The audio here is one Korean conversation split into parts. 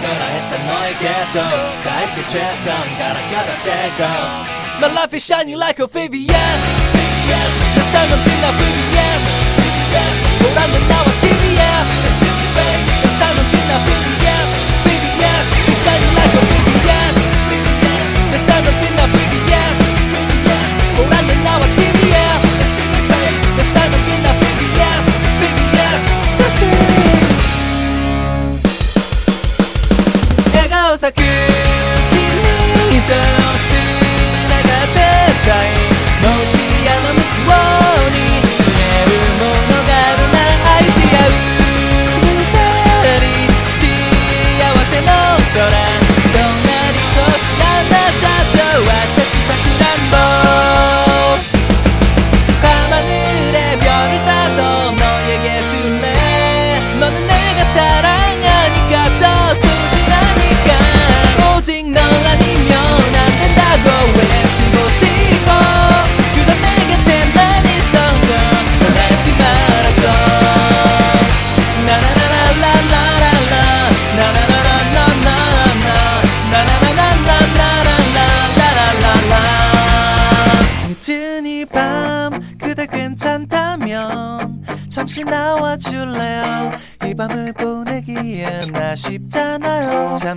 から減ったノイゲット回復チェスンガラガラ成功 My life is shining like a VVS Yes, the sun of being a VVS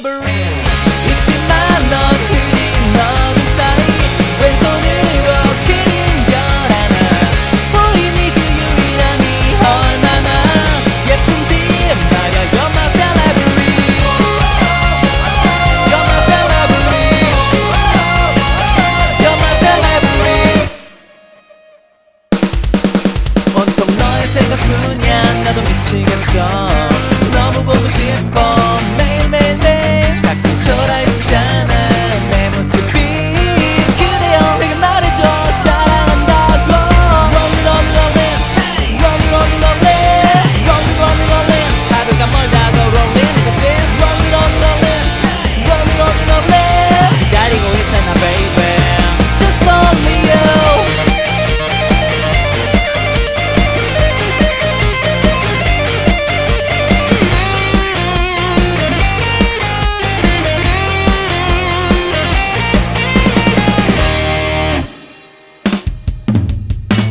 library.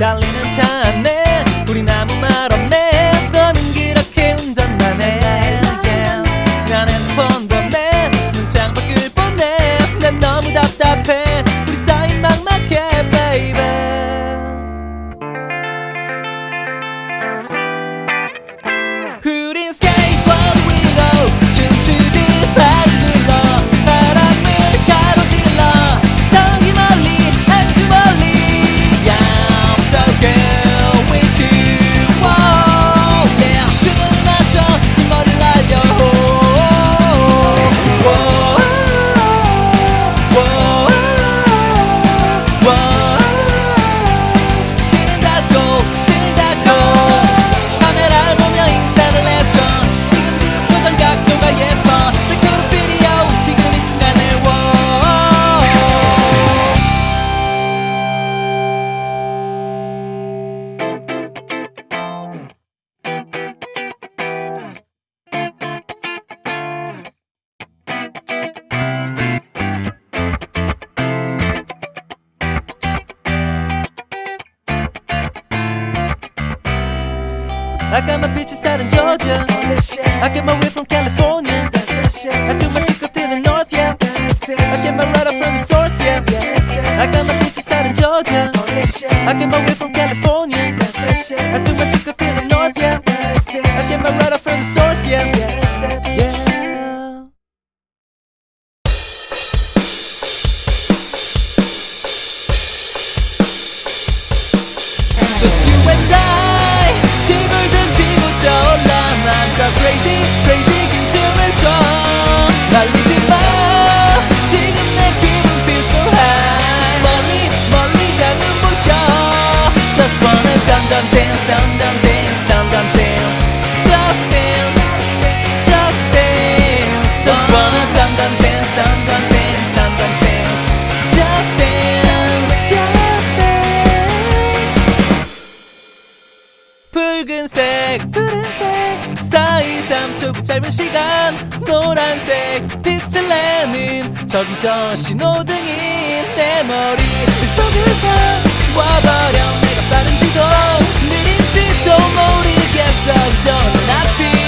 달리는 차 안에 우린 아무 말 없네. I get my weed from California. I do my chico to the north, yeah. I get my ride up from the source, yeah. I got my bitches out in Georgia. I get my weed 달리지 마 지금 내 기분 feel so high 멀리 멀리 가는 모셔 Just wanna dum dum dance dum dum dance dum dum dance Just dance Just dance Just wanna dum dum dance dum dum dance dum dum dance Just dance Just dance 붉은색 푸른색 4, 2, 3초 짧은 시간 노란색 빛을 내는 저기 저 신호등이 내 머리. 속을 다 와버려. 내가 빠른지도. 느린지도 모르겠어. 저는 앞이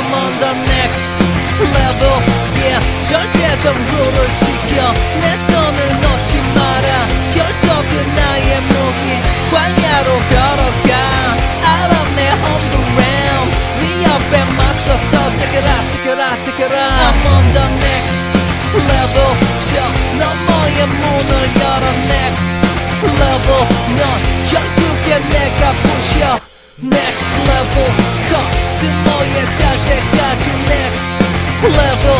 I'm on the next level yeah 절대적으로를 지켜 내 손을 놓지 마라 결속은 나의 무기 광야로 걸어가 Out of my home ground 네 옆에 맞서서 Check it out check it out check it out I'm on the next level 저 너머의 문을 열어 next level 넌 결국엔 내가 부셔 next level 코스모에 닿을 때까지 next. Level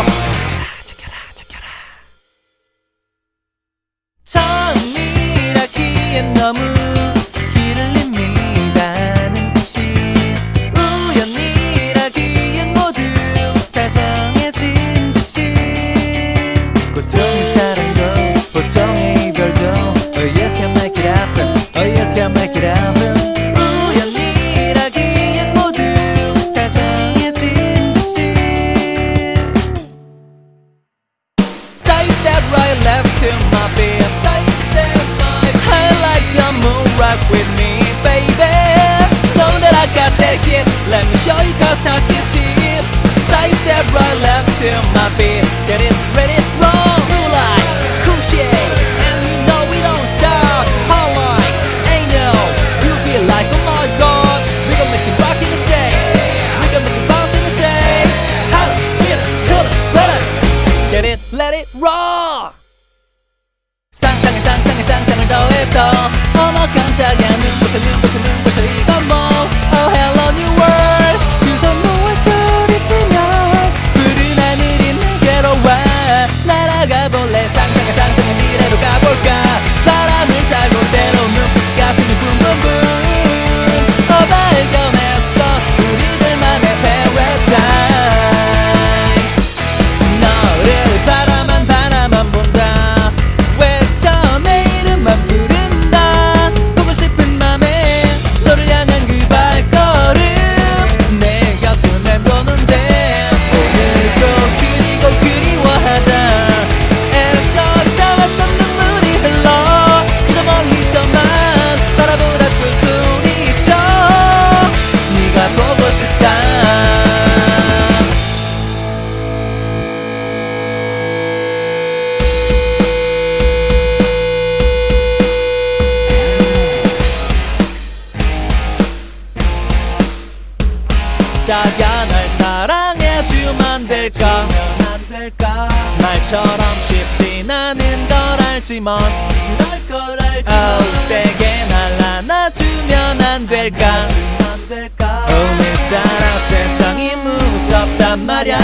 알지만 그럴 걸 알지만 oh, 세게 날 안아주면 안 될까? 오늘따라 세상이 무섭단 말야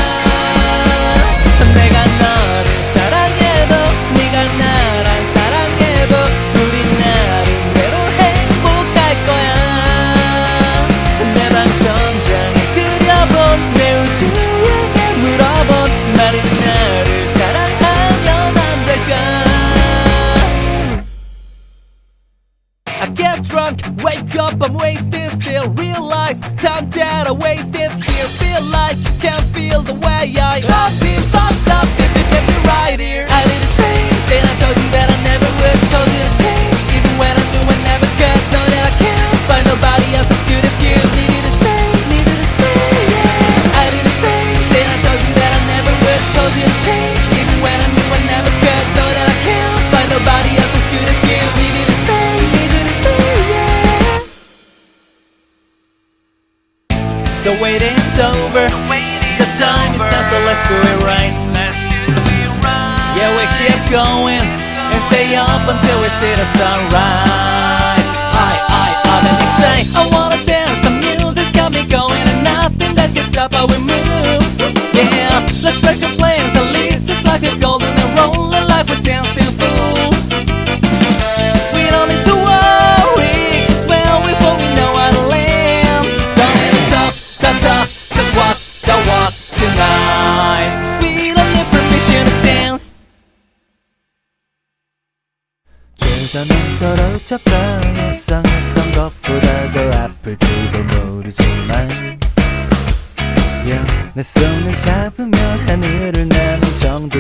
Get drunk, wake up, I'm wasted still Realize time that I wasted. Here Feel like, can't feel the way I I've been fucked up if you get me right here. I did the same thing, I told you that I never would. Told you to change, even when I knew I never could. Know that I can't find nobody else as good as you. Needed to stay, needed to stay, yeah. I did the same thing, I told you that I never would. Told you to change, The waiting's over. The time is now, so let's do it right. Yeah, we keep going and stay up until we see the sunrise. I, I, I, let me say, I wanna dance. The music's got me going, and nothing that can stop how we move. Yeah, let's break the plans and live just like a golden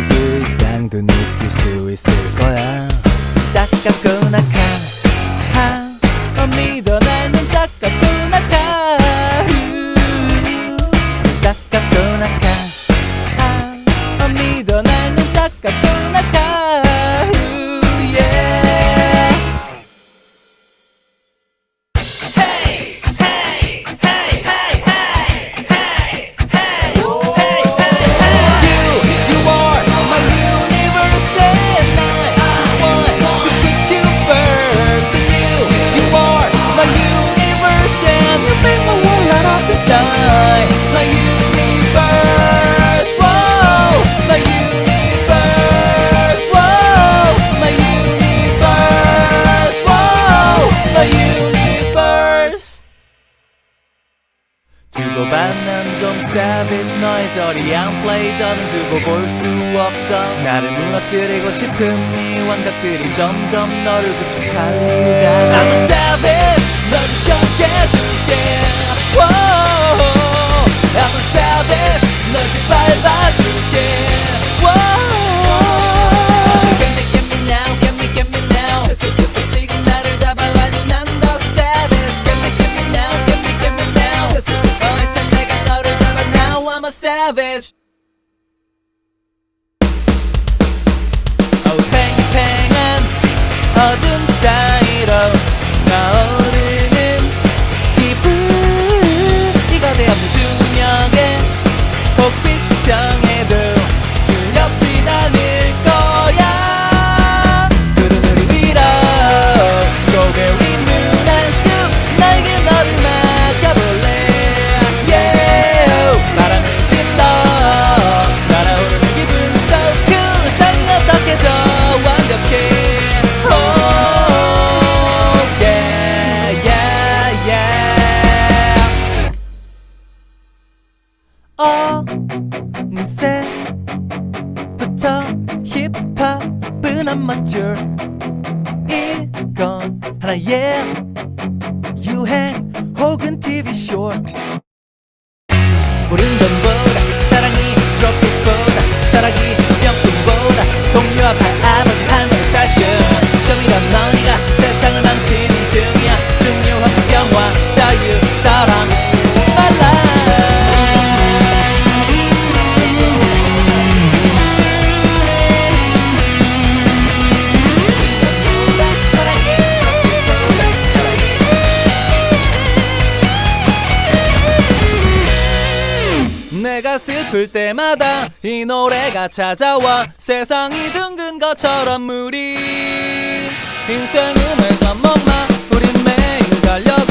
그 이상도 느낄 수 있을 거야. 따갑구 savage 너의 저리한 play 더는 두고 볼 수 없어. 나를 무너뜨리고 싶은 네 완각들이 점점 너를 구축할 이유가. I'm a savage 너를 Whoa. I'm a savage 널 짓밟아줄게 I'm a savage. Oh, 팽팽한 어둠 사이로 나오르는 기분 이거 내 없는 중력에 복빛청에 돈보다. 사랑이 트로피보다. 철학이 명품보다. 동료와 발아버지 하늘 패션. 쇼미더 머 내가 슬플 때마다 이 노래가 찾아와 세상이 둥근 것처럼 우리 인생은 회전목마 우린 매일 달려